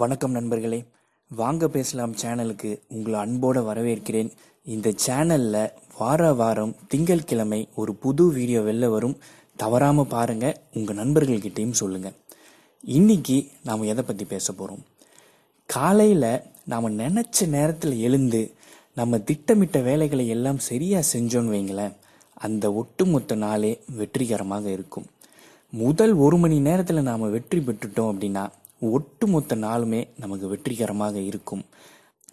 வணக்கம் நண்பர்களே. வாங்க பேசலாம் சேனலுக்கு. உங்களை அன்போடு வரவேற்கிறேன். இந்த சேனலில் வார வாரம் திங்கட்கிழமை ஒரு புது வீடியோ வெளில வரும். தவறாமல் பாருங்கள் உங்கள் நண்பர்கள்கிட்டையும் சொல்லுங்கள் இன்னைக்கு நாம் எதை பற்றி பேச போகிறோம் காலையில் நாம் நினச்ச நேரத்தில் எழுந்து நம்ம திட்டமிட்ட வேலைகளை எல்லாம் சரியாக செஞ்சோன்னு வைங்களேன். அந்த ஒட்டுமொத்த நாளே வெற்றிகரமாக இருக்கும். முதல் ஒரு மணி நேரத்தில் நாம் வெற்றி பெற்றுட்டோம் அப்படின்னா ஒட்டுமொத்த நாளுமே நமக்கு வெற்றிகரமாக இருக்கும்.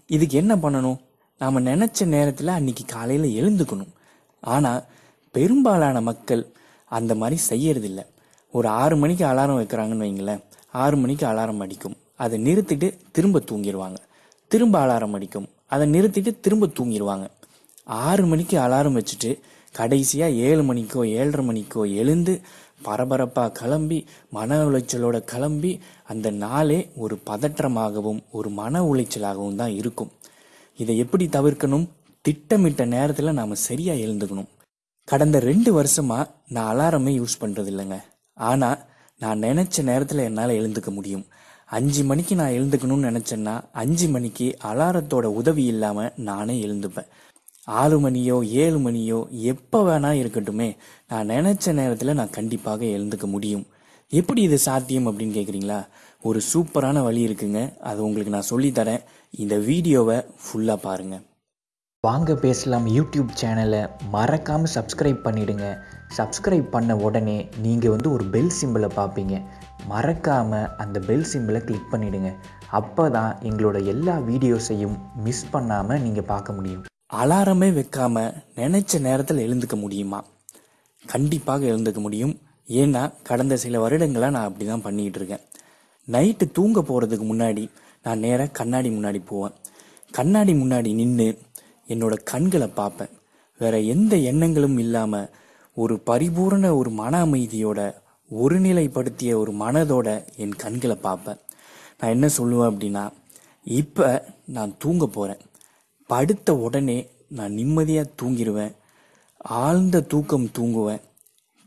இதுக்கு என்ன பண்ணணும்? நாம் நினச்ச நேரத்தில் அன்னைக்கு காலையில் எழுந்துக்கணும். ஆனால் பெரும்பாலான மக்கள் அந்த மாதிரி செய்யறதில்ல. ஒரு ஆறு மணிக்கு அலாரம் வைக்கிறாங்கன்னு வைங்களேன். ஆறு மணிக்கு அலாரம் அடிக்கும். அதை நிறுத்திட்டு திரும்ப தூங்கிடுவாங்க திரும்ப அலாரம் அடிக்கும். அதை நிறுத்திட்டு திரும்ப தூங்கிடுவாங்க ஆறு மணிக்கு அலாரம் வச்சுட்டு கடைசியாக ஏழு மணிக்கோ ஏழரை மணிக்கோ எழுந்து பரபரப்பாக கிளம்பி மன உளைச்சலோட கிளம்பி அந்த நாளே ஒரு பதற்றமாகவும் ஒரு மன உளைச்சலாகவும் தான் இருக்கும். இதை எப்படி தவிர்க்கணும்? திட்டமிட்ட நேரத்தில் நாம் சரியாக எழுந்துக்கணும். கடந்த ரெண்டு வருஷமாக நான் அலாரமே யூஸ் பண்ணுறது இல்லைங்க ஆனால் நான் நினச்ச நேரத்தில் என்னால் எழுந்துக்க முடியும். அஞ்சு மணிக்கு நான் எழுந்துக்கணும்னு நினச்சேன்னா அஞ்சு மணிக்கு அலாரத்தோட உதவி இல்லாமல் நானே எழுந்துப்பேன். ஆறு மணியோ ஏழு மணியோ எப்போ வேணா இருக்கட்டுமே நான் நினச்ச நேரத்தில் நான் கண்டிப்பாக எழுந்துக்க முடியும். எப்படி இது சாத்தியம் அப்படின்னு கேட்குறீங்களா ஒரு சூப்பரான வழி இருக்குங்க. அது உங்களுக்கு நான் சொல்லித்தரேன் இந்த வீடியோவை ஃபுல்லாக பாருங்கள் வாங்க பேசலாம் யூடியூப் சேனலை. மறக்காமல் சப்ஸ்கிரைப் பண்ணிடுங்க. சப்ஸ்கிரைப் பண்ண உடனே நீங்கள் வந்து ஒரு பெல் சிம்பிளை பார்ப்பீங்க. மறக்காமல் அந்த பெல் சிம்பிளை கிளிக் பண்ணிவிடுங்க அப்போ தான் எங்களோட எல்லா வீடியோஸையும் மிஸ் பண்ணாமல் நீங்கள் பார்க்க முடியும். அலாரமே வைக்காம நினைச்ச நேரத்தில் எழுந்துக்க முடியுமா? கண்டிப்பாக எழுந்துக்க முடியும். ஏன்னா கடந்த சில வருடங்களாக நான் அப்படி தான் பண்ணிக்கிட்டு இருக்கேன். நைட்டு தூங்க போகிறதுக்கு முன்னாடி நான் நேராக கண்ணாடி முன்னாடி போவேன். கண்ணாடி முன்னாடி நின்று என்னோட கண்களை பார்ப்பேன். வேற எந்த எண்ணங்களும் இல்லாமல் ஒரு பரிபூரண ஒரு மன அமைதியோட ஒருநிலைப்படுத்திய ஒரு மனதோட என் கண்களை பார்ப்பேன். நான் என்ன சொல்லுவேன் அப்படின்னா இப்போ நான் தூங்க போகிறேன் படுத்த உடனே நான் நிம்மதியாக தூங்கிடுவேன் ஆழ்ந்த தூக்கம் தூங்குவேன்.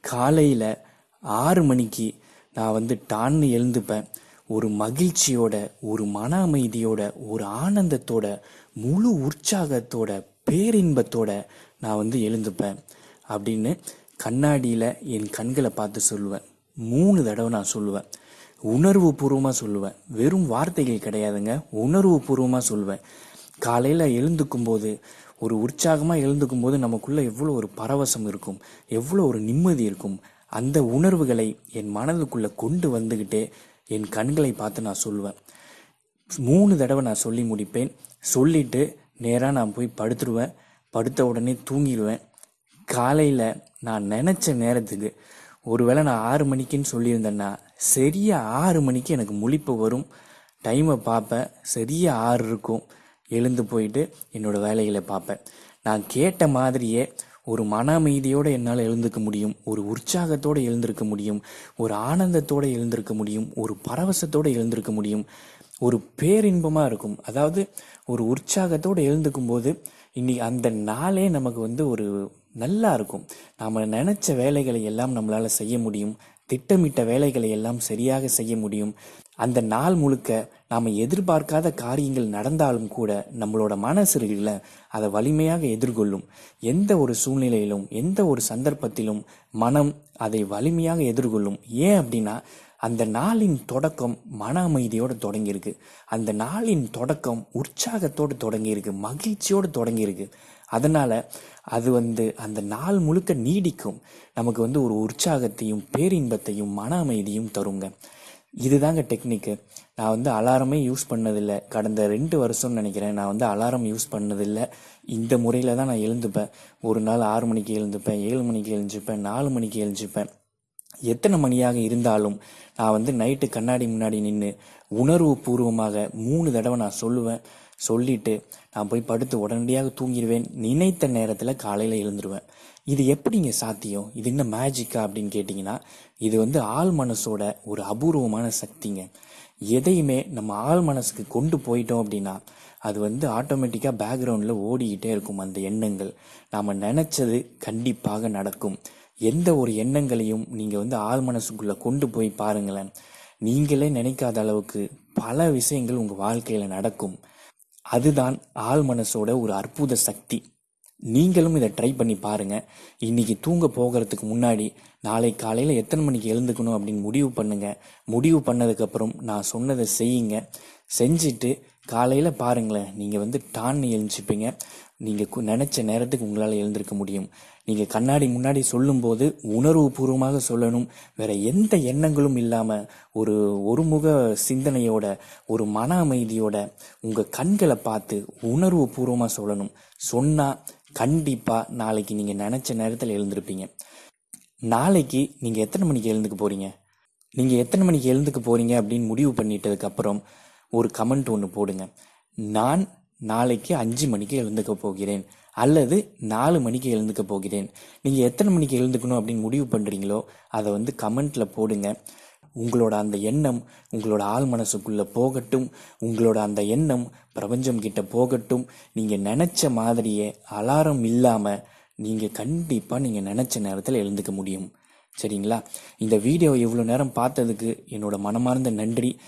காலையில் ஆறு மணிக்கு நான் வந்து டான்னு எழுந்துப்பேன். ஒரு மகிழ்ச்சியோட ஒரு மன அமைதியோட ஒரு ஆனந்தத்தோட முழு உற்சாகத்தோட பேரின்பத்தோட நான் வந்து எழுந்துப்பேன் அப்படின்னு கண்ணாடியில் என் கண்களை பார்த்து சொல்லுவேன். மூணு தடவை நான் சொல்லுவேன். உணர்வு பூர்வமாக சொல்லுவேன். வெறும் வார்த்தைகள் கிடையாதுங்க. உணர்வு பூர்வமாக சொல்லுவேன். காலையில் எழுந்துக்கும் போது ஒரு உற்சாகமாக எழுந்துக்கும் போது நமக்குள்ளே எவ்வளோ ஒரு பரவசம் இருக்கும் எவ்வளோ ஒரு நிம்மதி இருக்கும் அந்த உணர்வுகளை என் மனதுக்குள்ளே கொண்டு வந்துக்கிட்டே என் கண்களை பார்த்து நான் சொல்லுவேன். மூணு தடவை நான் சொல்லி முடிப்பேன். சொல்லிட்டு நேராக நான் போய் படுத்துருவேன். படுத்த உடனே தூங்கிடுவேன். காலையில் நான் நினச்ச நேரத்துக்கு ஒருவேளை நான் ஆறு மணிக்குன்னு சொல்லியிருந்தேன்னா சரியாக ஆறு மணிக்கு எனக்கு முழிப்பு வரும். டைமை பார்ப்பேன். சரியாக ஆறு இருக்கும். எழுந்து போயிட்டு என்னோட வேலைகளை பார்ப்பேன். நான் கேட்ட மாதிரியே ஒரு மன அமைதியோடு என்னால் எழுந்துக்க முடியும் ஒரு உற்சாகத்தோடு எழுந்திருக்க முடியும் ஒரு ஆனந்தத்தோடு எழுந்திருக்க முடியும் ஒரு பரவசத்தோடு எழுந்திருக்க முடியும். ஒரு பேரின்பமாக இருக்கும். அதாவது ஒரு உற்சாகத்தோடு எழுந்துக்கும் போது இன்னைக்கு அந்த நாளே நமக்கு வந்து ஒரு நல்லா இருக்கும். நாம் நினச்ச வேலைகளை எல்லாம் நம்மளால் செய்ய முடியும். திட்டமிட்ட வேலைகளை எல்லாம் சரியாக செய்ய முடியும். அந்த நாள் முழுக்க நாம் எதிர்பார்க்காத காரியங்கள் நடந்தாலும் கூட நம்மளோட மனசு இருக்குல்ல அதை வலிமையாக எதிர்கொள்ளும். எந்த ஒரு சூழ்நிலையிலும் எந்த ஒரு சந்தர்ப்பத்திலும் மனம் அதை வலிமையாக எதிர்கொள்ளும். ஏன் அப்படின்னா அந்த நாளின் தொடக்கம் மன அமைதியோடு தொடங்கியிருக்கு. அந்த நாளின் தொடக்கம் உற்சாகத்தோடு தொடங்கியிருக்கு மகிழ்ச்சியோடு தொடங்கியிருக்கு. அதனால் அது வந்து அந்த நாள் முழுக்க நீடிக்கும். நமக்கு வந்து ஒரு உற்சாகத்தையும் பேரின்பத்தையும் மன அமைதியும் தருங்க. இதுதாங்க டெக்னிக்கு. நான் வந்து அலாரமே யூஸ் பண்ணதில்லை. கடந்த ரெண்டு வருஷம்னு நினைக்கிறேன். நான் வந்து அலாரம் யூஸ் பண்ணதில்லை. இந்த முறையில் தான் நான் எழுந்துப்பேன். ஒரு நாள் ஆறு மணிக்கு எழுந்துப்பேன் ஏழு மணிக்கு எழுந்துப்பேன் நாலு மணிக்கு எழுந்துப்பேன். எத்தனை மணியாக இருந்தாலும் நான் வந்து நைட்டு கண்ணாடி முன்னாடி நின்று உணர்வு பூர்வமாக மூணு தடவை நான் சொல்லுவேன். சொல்லிட்டு நான் போய் படுத்து உடனடியாக தூங்கிடுவேன். நினைத்த நேரத்தில் காலையில் எழுந்துருவேன். இது எப்படிங்க சாத்தியம்? இது என்ன மேஜிக்கா அப்படின்னு கேட்டிங்கன்னா இது வந்து ஆள் மனசோட ஒரு அபூர்வமான சக்திங்க. எதையுமே நம்ம ஆள் மனசுக்கு கொண்டு போயிட்டோம் அப்படின்னா அது வந்து ஆட்டோமேட்டிக்காக பேக்ரவுண்டில் ஓடிக்கிட்டே இருக்கும் அந்த எண்ணங்கள். நாம் நினச்சது கண்டிப்பாக நடக்கும். எந்த ஒரு எண்ணங்களையும் நீங்கள் வந்து ஆள் மனசுக்குள்ளே கொண்டு போய் பாருங்களேன். நீங்களே நினைக்காத அளவுக்கு பல விஷயங்கள் உங்கள் வாழ்க்கையில் நடக்கும். அதுதான் ஆள் மனசோட ஒரு அற்புத சக்தி. நீங்களும் இதை ட்ரை பண்ணி பாருங்கள் இன்னைக்கு தூங்க போகிறதுக்கு முன்னாடி நாளை காலையில் எத்தனை மணிக்கு எழுந்துக்கணும் அப்படின்னு முடிவு பண்ணுங்கள் முடிவு பண்ணதுக்கப்புறம் நான் சொன்னதை செய்யுங்க. செஞ்சுட்டு காலையில் பாருங்களேன் நீங்கள் வந்து டான்னு எழுந்துச்சுப்பீங்க நீங்கள் நினச்ச நேரத்துக்கு உங்களால் எழுந்திருக்க முடியும். நீங்கள் கண்ணாடி முன்னாடி சொல்லும்போது உணர்வுபூர்வமாக சொல்லணும். வேற எந்த எண்ணங்களும் இல்லாமல் ஒரு ஒருமுக சிந்தனையோட ஒரு மன அமைதியோட உங்கள் கண்களை பார்த்து உணர்வு பூர்வமாக சொல்லணும். சொன்னால் கண்டிப்பாக நாளைக்கு நீங்கள் நினச்ச நேரத்தில் எழுந்திருப்பீங்க. நாளைக்கு நீங்கள் எத்தனை மணிக்கு எழுந்துக்க போகிறீங்க நீங்கள் எத்தனை மணிக்கு எழுந்துக்க போகிறீங்க அப்படின்னு முடிவு பண்ணிட்டதுக்கப்புறம் ஒரு கமெண்ட் ஒன்று போடுங்க. நான் நாளைக்கு அஞ்சு மணிக்கு எழுந்துக்க போகிறேன் அல்லது நாலு மணிக்கு எழுந்துக்க போகிறேன். நீங்கள் எத்தனை மணிக்கு எழுந்துக்கணும் அப்படின்னு முடிவு பண்ணுறீங்களோ அதை வந்து கமெண்ட்டில் போடுங்க. உங்களோட அந்த எண்ணம் உங்களோட ஆள் மனசுக்குள்ளே போகட்டும். உங்களோட அந்த எண்ணம் பிரபஞ்சம் கிட்ட போகட்டும். நீங்கள் நினச்ச மாதிரியே அலாரம் இல்லாமல் நீங்கள் கண்டிப்பாக நீங்கள் நினச்ச நேரத்தில் எழுந்துக்க முடியும். சரிங்களா? இந்த வீடியோ இவ்வளோ நேரம் பார்த்ததுக்கு என்னோட மனமார்ந்த நன்றி.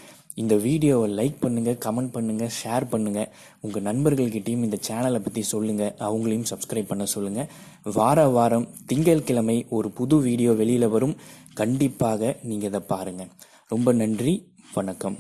இந்த வீடியோவை லைக் பண்ணுங்கள் கமெண்ட் பண்ணுங்கள் ஷேர் பண்ணுங்கள் உங்கள் நண்பர்கள்கிட்டயும் இந்த சேனலை பற்றி சொல்லுங்கள் அவங்களையும் சப்ஸ்கிரைப் பண்ண சொல்லுங்கள் வார வாரம் திங்கட்கிழமை ஒரு புது வீடியோ வெளியில் வரும். கண்டிப்பாக நீங்கள் இதை பாருங்கள் ரொம்ப நன்றி வணக்கம்.